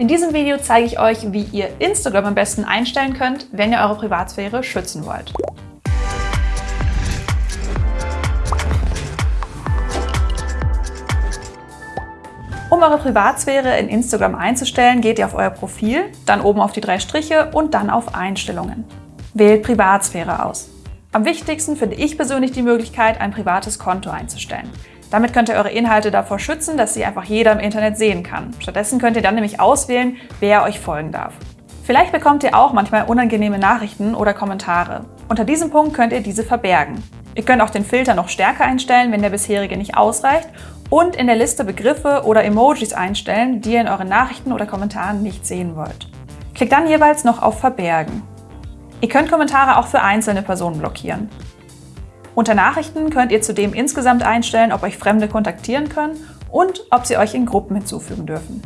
In diesem Video zeige ich euch, wie ihr Instagram am besten einstellen könnt, wenn ihr eure Privatsphäre schützen wollt. Um eure Privatsphäre in Instagram einzustellen, geht ihr auf euer Profil, dann oben auf die drei Striche und dann auf Einstellungen. Wählt Privatsphäre aus. Am wichtigsten finde ich persönlich die Möglichkeit, ein privates Konto einzustellen. Damit könnt ihr eure Inhalte davor schützen, dass sie einfach jeder im Internet sehen kann. Stattdessen könnt ihr dann nämlich auswählen, wer euch folgen darf. Vielleicht bekommt ihr auch manchmal unangenehme Nachrichten oder Kommentare. Unter diesem Punkt könnt ihr diese verbergen. Ihr könnt auch den Filter noch stärker einstellen, wenn der bisherige nicht ausreicht und in der Liste Begriffe oder Emojis einstellen, die ihr in euren Nachrichten oder Kommentaren nicht sehen wollt. Klickt dann jeweils noch auf Verbergen. Ihr könnt Kommentare auch für einzelne Personen blockieren. Unter Nachrichten könnt ihr zudem insgesamt einstellen, ob euch Fremde kontaktieren können und ob sie euch in Gruppen hinzufügen dürfen.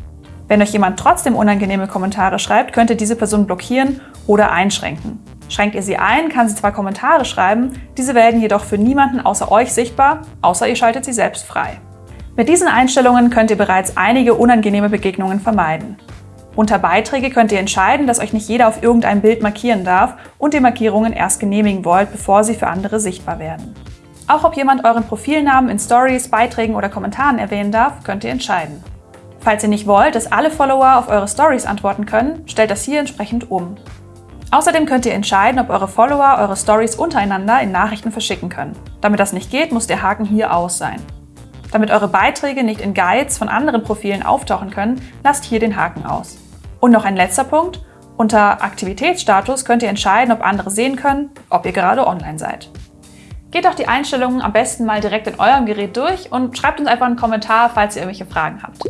Wenn euch jemand trotzdem unangenehme Kommentare schreibt, könnt ihr diese Person blockieren oder einschränken. Schränkt ihr sie ein, kann sie zwar Kommentare schreiben, diese werden jedoch für niemanden außer euch sichtbar, außer ihr schaltet sie selbst frei. Mit diesen Einstellungen könnt ihr bereits einige unangenehme Begegnungen vermeiden. Unter Beiträge könnt ihr entscheiden, dass euch nicht jeder auf irgendein Bild markieren darf und ihr Markierungen erst genehmigen wollt, bevor sie für andere sichtbar werden. Auch ob jemand euren Profilnamen in Stories, Beiträgen oder Kommentaren erwähnen darf, könnt ihr entscheiden. Falls ihr nicht wollt, dass alle Follower auf eure Stories antworten können, stellt das hier entsprechend um. Außerdem könnt ihr entscheiden, ob eure Follower eure Stories untereinander in Nachrichten verschicken können. Damit das nicht geht, muss der Haken hier aus sein. Damit eure Beiträge nicht in Guides von anderen Profilen auftauchen können, lasst hier den Haken aus. Und noch ein letzter Punkt. Unter Aktivitätsstatus könnt ihr entscheiden, ob andere sehen können, ob ihr gerade online seid. Geht auch die Einstellungen am besten mal direkt in eurem Gerät durch und schreibt uns einfach einen Kommentar, falls ihr irgendwelche Fragen habt.